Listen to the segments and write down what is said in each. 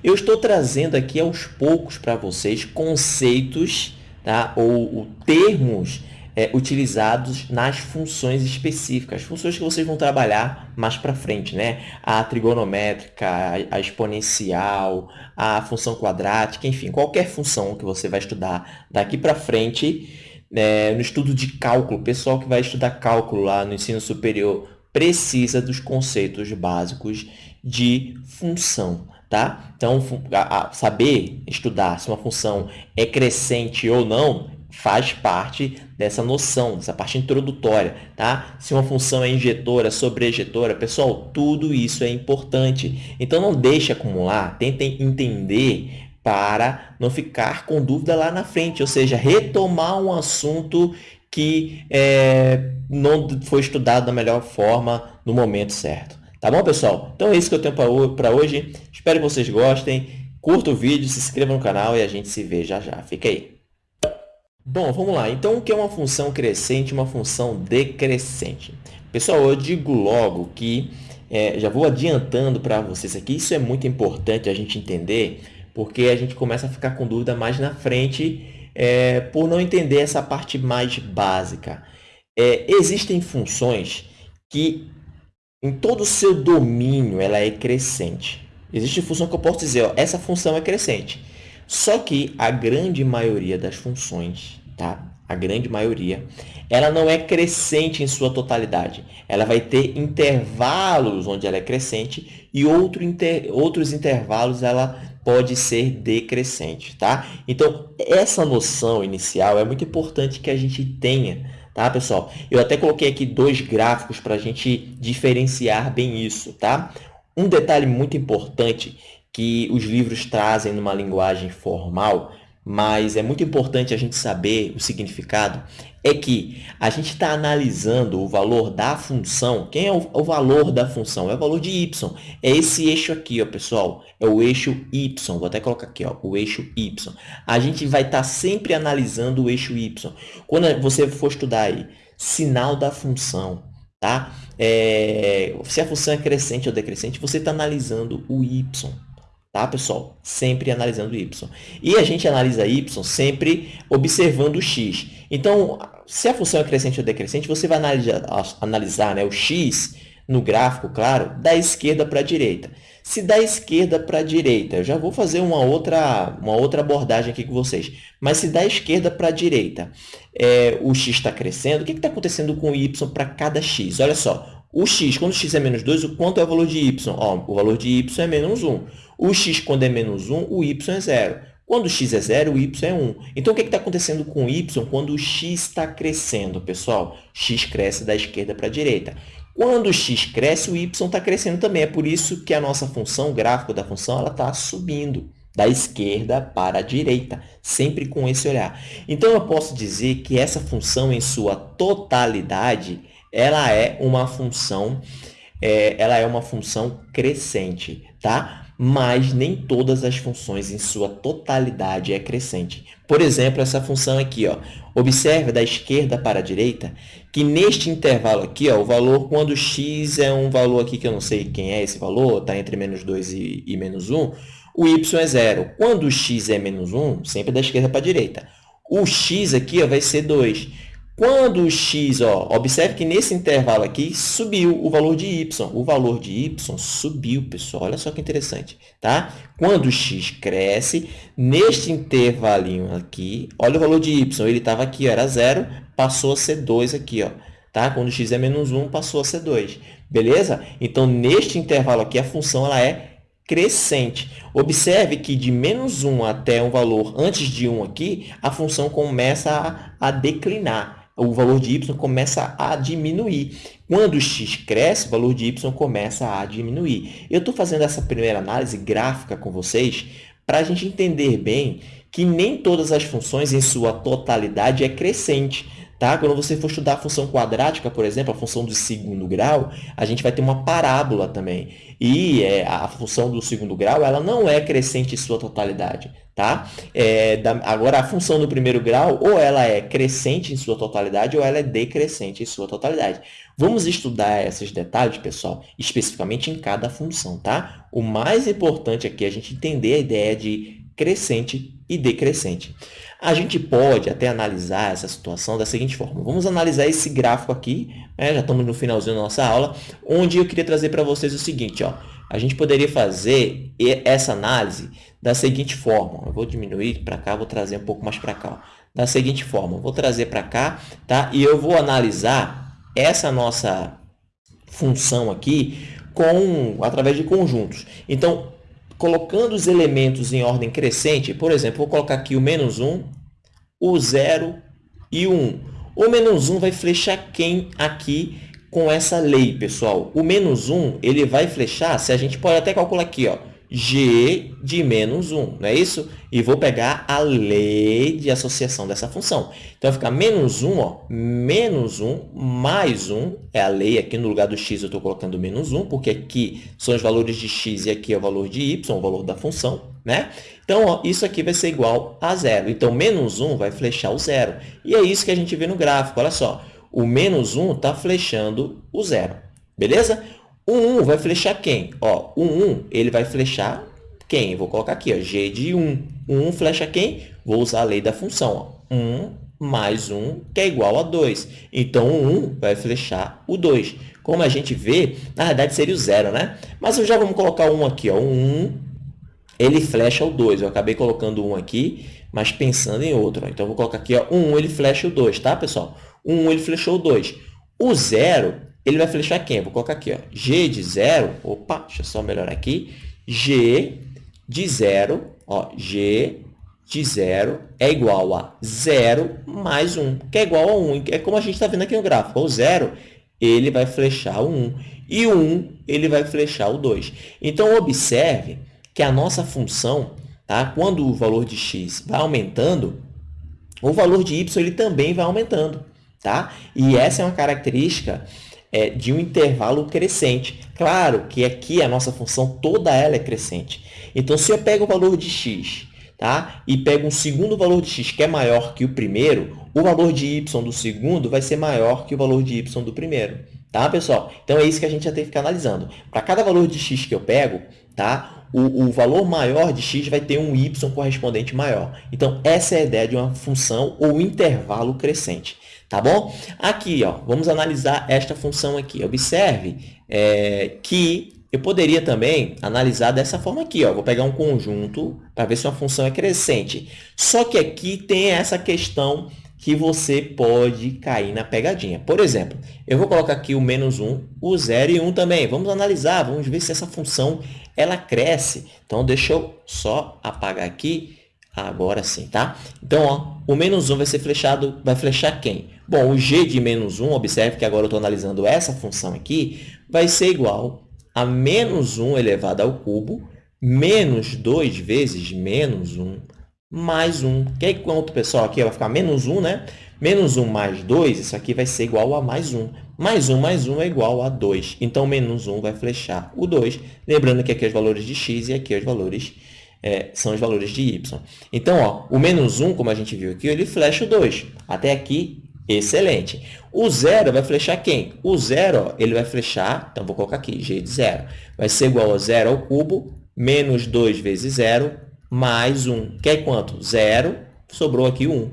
Eu estou trazendo aqui aos poucos para vocês conceitos tá? ou, termos é, utilizados nas funções específicas, funções que vocês vão trabalhar mais para frente, né? A trigonométrica, a exponencial, a função quadrática, enfim, qualquer função que você vai estudar daqui para frente, é, no estudo de cálculo, o pessoal que vai estudar cálculo lá no ensino superior precisa dos conceitos básicos de função tá? Então, a, a saber estudar se uma função é crescente ou não faz parte dessa noção, dessa parte introdutória, tá? Se uma função é injetora, sobrejetora, pessoal, tudo isso é importante. Então, não deixe acumular, tentem entender para não ficar com dúvida lá na frente, ou seja, retomar um assunto que é, não foi estudado da melhor forma no momento certo. Tá bom, pessoal? Então é isso que eu tenho para hoje. Espero que vocês gostem. Curta o vídeo, se inscreva no canal e a gente se vê já já. Fica aí. Bom, vamos lá. Então, o que é uma função crescente e uma função decrescente? Pessoal, eu digo logo que, é, já vou adiantando para vocês aqui, isso é muito importante a gente entender, porque a gente começa a ficar com dúvida mais na frente é, por não entender essa parte mais básica. É, existem funções que em todo o seu domínio, ela é crescente. Existe função que eu posso dizer, ó, essa função é crescente. Só que a grande maioria das funções, tá? a grande maioria, ela não é crescente em sua totalidade. Ela vai ter intervalos onde ela é crescente e outro inter... outros intervalos ela pode ser decrescente. Tá? Então, essa noção inicial é muito importante que a gente tenha tá, pessoal? Eu até coloquei aqui dois gráficos para a gente diferenciar bem isso, tá? Um detalhe muito importante que os livros trazem numa linguagem formal mas é muito importante a gente saber o significado, é que a gente está analisando o valor da função. Quem é o, o, valor da função? É o valor de y. É esse eixo aqui, ó, pessoal. É o eixo y. Vou até colocar aqui, ó, o eixo y. A gente vai estar tá sempre analisando o eixo y. Quando você for estudar aí, sinal da função, tá? É, se a função é crescente ou decrescente, você está analisando o y tá, pessoal? Sempre analisando y. E a gente analisa y sempre observando o x. Então, se a função é crescente ou decrescente, você vai analisar, analisar né, o x no gráfico, claro, da esquerda para a direita. Se da esquerda para a direita, eu já vou fazer uma outra, uma outra abordagem aqui com vocês, mas se da esquerda para a direita é, o x está crescendo, o que está acontecendo com o y para cada x? Olha só, o x, quando x é menos 2, o quanto é o valor de y? Ó, o valor de y é menos 1. O x, quando é menos 1, o y é 0. Quando o x é 0, o y é 1. Então, o que está acontecendo com o y quando o x está crescendo, pessoal? x cresce da esquerda para a direita. Quando o x cresce, o y está crescendo também. É por isso que a nossa função, o gráfico da função, está subindo da esquerda para a direita, sempre com esse olhar. Então, eu posso dizer que essa função, em sua totalidade, ela é uma função, é, ela é uma função crescente, tá? Mas nem todas as funções em sua totalidade é crescente. Por exemplo, essa função aqui, ó. Observe da esquerda para a direita que neste intervalo aqui, ó, o valor, quando x é um valor aqui que eu não sei quem é esse valor, está entre menos 2 e, e menos 1, o y é zero. Quando x é menos 1, sempre da esquerda para a direita. O x aqui ó, vai ser 2. Quando o x, ó, observe que nesse intervalo aqui subiu o valor de y. O valor de y subiu, pessoal. Olha só que interessante, tá? Quando o x cresce, neste intervalinho aqui, olha o valor de y. Ele estava aqui, ó, era zero, passou a ser 2 aqui, ó. Tá? Quando x é menos 1, passou a ser 2. Beleza? Então, neste intervalo aqui, a função ela é crescente. Observe que de menos 1 até um valor antes de 1 aqui, a função começa a, a declinar o valor de y começa a diminuir. Quando x cresce, o valor de y começa a diminuir. Eu estou fazendo essa primeira análise gráfica com vocês para a gente entender bem que nem todas as funções em sua totalidade é crescente. Tá? Quando você for estudar a função quadrática, por exemplo, a função do segundo grau, a gente vai ter uma parábola também. E é, a função do segundo grau ela não é crescente em sua totalidade. Tá? É, da, agora, a função do primeiro grau, ou ela é crescente em sua totalidade, ou ela é decrescente em sua totalidade. Vamos estudar esses detalhes, pessoal, especificamente em cada função. Tá? O mais importante aqui é a gente entender a ideia de crescente e decrescente. A gente pode até analisar essa situação da seguinte forma. Vamos analisar esse gráfico aqui, né? já estamos no finalzinho da nossa aula, onde eu queria trazer para vocês o seguinte. Ó, a gente poderia fazer essa análise da seguinte forma. Eu vou diminuir para cá, vou trazer um pouco mais para cá. Ó. Da seguinte forma, vou trazer para cá tá? e eu vou analisar essa nossa função aqui com, através de conjuntos. Então, colocando os elementos em ordem crescente, por exemplo, vou colocar aqui o menos 1, o 0 e o 1. O menos 1 vai flechar quem aqui com essa lei, pessoal? O menos 1 ele vai flechar, se a gente pode até calcular aqui, ó, g de menos 1, não é isso? E vou pegar a lei de associação dessa função. Então, vai ficar menos 1, ó, menos 1 mais 1, é a lei aqui no lugar do x eu estou colocando menos 1, porque aqui são os valores de x e aqui é o valor de y, o valor da função, né? Então, ó, isso aqui vai ser igual a zero. Então, menos 1 vai flechar o zero. E é isso que a gente vê no gráfico, olha só. O menos 1 está flechando o zero, beleza? O 1 vai flechar quem? Ó, o 1 ele vai flechar quem? vou colocar aqui, ó, g de 1. O 1 flecha quem? Vou usar a lei da função. Ó. 1 mais 1, que é igual a 2. Então, o 1 vai flechar o 2. Como a gente vê, na verdade seria o 0, né? Mas já vamos colocar 1 aqui. Ó. O 1 ele flecha o 2. Eu acabei colocando 1 aqui, mas pensando em outro. Ó. Então, eu vou colocar aqui, ó, o 1 ele flecha o 2, tá, pessoal? O 1 ele flechou o 2. O 0 ele vai flechar quem? vou colocar aqui, ó, g de 0, opa, deixa eu só melhorar aqui, g de 0, ó, g de 0 é igual a 0 mais 1, que é igual a 1. É como a gente está vendo aqui no gráfico. O 0 ele vai flechar o 1 e o 1 ele vai flechar o 2. Então, observe que a nossa função, tá? quando o valor de x vai aumentando, o valor de y ele também vai aumentando. Tá? E essa é uma característica é, de um intervalo crescente. Claro que aqui a nossa função toda ela é crescente. Então, se eu pego o valor de x tá? e pego um segundo valor de x que é maior que o primeiro, o valor de y do segundo vai ser maior que o valor de y do primeiro. Tá, pessoal? Então, é isso que a gente já tem que ficar analisando. Para cada valor de x que eu pego, tá? O, o, valor maior de x vai ter um y correspondente maior. Então, essa é a ideia de uma função ou intervalo crescente. Tá bom? Aqui, ó, vamos analisar esta função aqui. Observe é, que eu poderia também analisar dessa forma aqui. Ó. Vou pegar um conjunto para ver se uma função é crescente. Só que aqui tem essa questão que você pode cair na pegadinha. Por exemplo, eu vou colocar aqui o menos 1, o 0 e 1 também. Vamos analisar, vamos ver se essa função ela cresce. Então, deixa eu só apagar aqui Agora sim, tá? Então, ó, o menos 1 vai ser flechado, vai flechar quem? Bom, o g de menos 1, observe que agora eu estou analisando essa função aqui, vai ser igual a menos 1 elevado ao cubo, menos 2 vezes menos 1, mais 1. Que é quanto, pessoal? Aqui vai ficar menos 1, né? Menos 1 mais 2, isso aqui vai ser igual a mais 1. Mais 1 mais 1 é igual a 2. Então, menos 1 vai flechar o 2. Lembrando que aqui é os valores de x e aqui é os valores é, são os valores de y. Então, ó, o menos 1, como a gente viu aqui, ele flecha o 2. Até aqui, excelente. O zero vai flechar quem? O zero ó, ele vai flechar, então vou colocar aqui, g de zero. Vai ser igual a zero ao cubo, menos 2 vezes zero, mais 1. Que é quanto? Zero, sobrou aqui 1.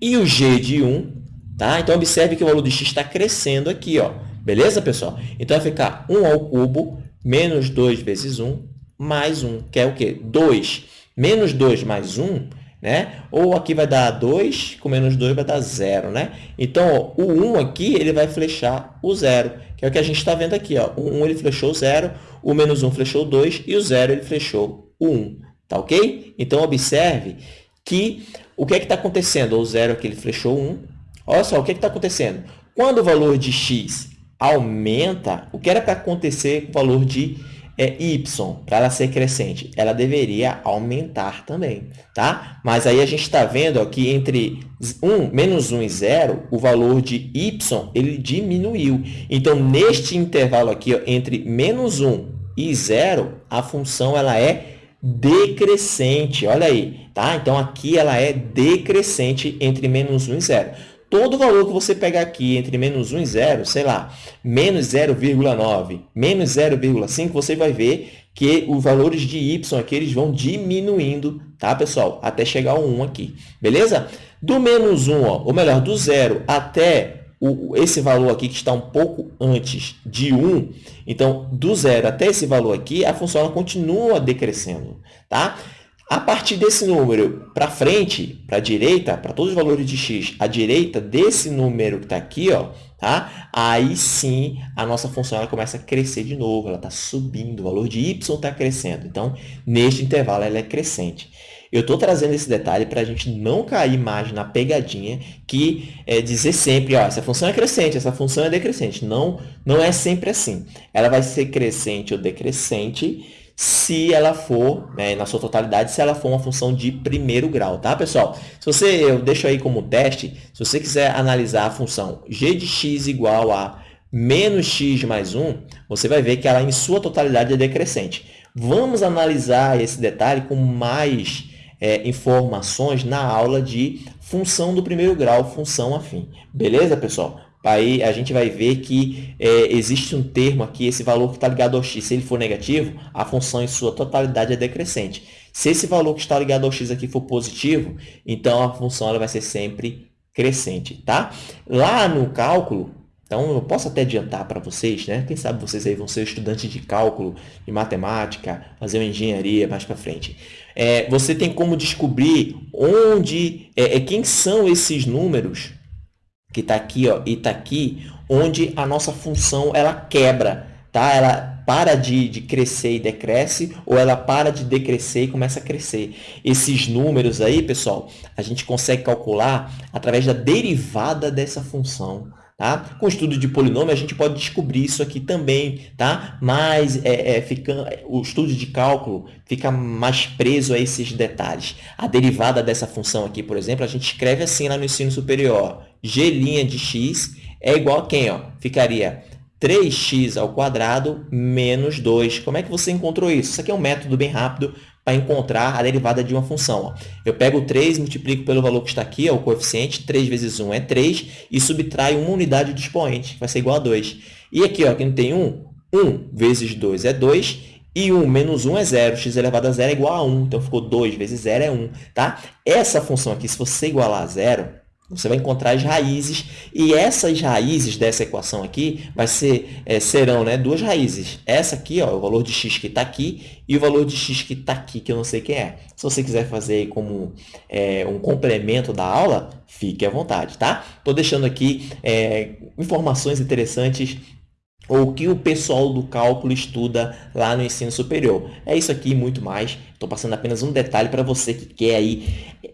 E o g de 1, tá? Então, observe que o valor de x está crescendo aqui, ó. Beleza, pessoal? Então, vai ficar 1 ao cubo, menos 2 vezes 1, mais 1, que é o quê? 2. Menos 2 mais 1, né? Ou aqui vai dar 2, com menos 2 vai dar 0, né? Então, ó, o 1 aqui, ele vai flechar o 0, que é o que a gente está vendo aqui, ó. O 1 ele flechou o 0, o menos 1 flechou o 2 e o 0 ele flechou o 1, tá ok? Então, observe que o que é que está acontecendo? O 0 aqui ele flechou o 1. Olha só, o que é está acontecendo? Quando o valor de x aumenta, o que era para acontecer com o valor de é, y, para ela ser crescente, ela deveria aumentar também, tá? Mas aí a gente está vendo ó, que entre 1, menos 1 e 0, o valor de y ele diminuiu. Então, neste intervalo aqui, ó, entre menos 1 e 0, a função ela é decrescente. Olha aí, tá? Então, aqui ela é decrescente entre menos 1 e 0 todo valor que você pegar aqui entre menos 1 e 0, sei lá, menos 0,9, menos 0,5, você vai ver que os valores de y aqui eles vão diminuindo, tá, pessoal? Até chegar ao 1 aqui, beleza? Do menos 1, ó, ou melhor, do 0 até o, esse valor aqui que está um pouco antes de 1, então, do 0 até esse valor aqui, a função continua decrescendo, tá? A partir desse número para frente, para a direita, para todos os valores de x, à direita desse número que está aqui, ó, tá? aí sim a nossa função ela começa a crescer de novo, ela está subindo, o valor de y está crescendo. Então, neste intervalo, ela é crescente. Eu estou trazendo esse detalhe para a gente não cair mais na pegadinha que é dizer sempre, ó, essa função é crescente, essa função é decrescente. Não, não é sempre assim. Ela vai ser crescente ou decrescente se ela for, né, na sua totalidade, se ela for uma função de primeiro grau, tá, pessoal? Se você, eu deixo aí como teste, se você quiser analisar a função g de x igual a menos x mais 1, você vai ver que ela, em sua totalidade, é decrescente. Vamos analisar esse detalhe com mais é, informações na aula de função do primeiro grau, função afim. Beleza, pessoal? Aí a gente vai ver que é, existe um termo aqui, esse valor que está ligado ao x, se ele for negativo, a função em sua totalidade é decrescente. Se esse valor que está ligado ao x aqui for positivo, então a função ela vai ser sempre crescente, tá? Lá no cálculo, então eu posso até adiantar para vocês, né? Quem sabe vocês aí vão ser estudantes de cálculo, de matemática, fazer uma engenharia mais para frente. É, você tem como descobrir onde, é, é quem são esses números que está aqui ó, e está aqui, onde a nossa função ela quebra, tá? Ela para de, de crescer e decresce, ou ela para de decrescer e começa a crescer. Esses números aí, pessoal, a gente consegue calcular através da derivada dessa função. Tá? Com o estudo de polinômio, a gente pode descobrir isso aqui também, tá? mas é, é, fica, o estudo de cálculo fica mais preso a esses detalhes. A derivada dessa função aqui, por exemplo, a gente escreve assim lá no ensino superior. g' de x é igual a quem? Ó? Ficaria 3x ao quadrado menos 2. Como é que você encontrou isso? Isso aqui é um método bem rápido para encontrar a derivada de uma função. Ó. Eu pego o 3, multiplico pelo valor que está aqui, ó, o coeficiente, 3 vezes 1 é 3, e subtrai uma unidade de expoente, que vai ser igual a 2. E aqui, ó, aqui não tem 1, 1 vezes 2 é 2, e 1 menos 1 é 0, x elevado a 0 é igual a 1, então ficou 2 vezes 0 é 1. Tá? Essa função aqui, se você igualar a zero, você vai encontrar as raízes e essas raízes dessa equação aqui vai ser, é, serão né, duas raízes. Essa aqui, ó, o valor de x que está aqui e o valor de x que está aqui, que eu não sei quem é. Se você quiser fazer como é, um complemento da aula, fique à vontade, tá? Estou deixando aqui é, informações interessantes ou que o pessoal do cálculo estuda lá no ensino superior. É isso aqui e muito mais. Estou passando apenas um detalhe para você que quer aí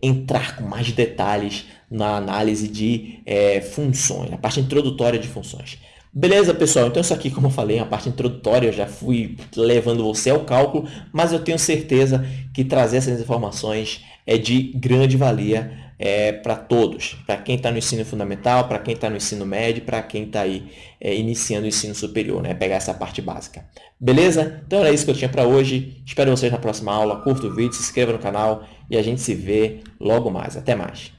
entrar com mais detalhes na análise de é, funções, a parte introdutória de funções. Beleza, pessoal? Então, isso aqui, como eu falei, é parte introdutória, eu já fui levando você ao cálculo, mas eu tenho certeza que trazer essas informações é de grande valia é, para todos, para quem está no ensino fundamental, para quem está no ensino médio, para quem está aí é, iniciando o ensino superior, né? pegar essa parte básica. Beleza? Então era isso que eu tinha para hoje. Espero vocês na próxima aula. Curta o vídeo, se inscreva no canal e a gente se vê logo mais. Até mais.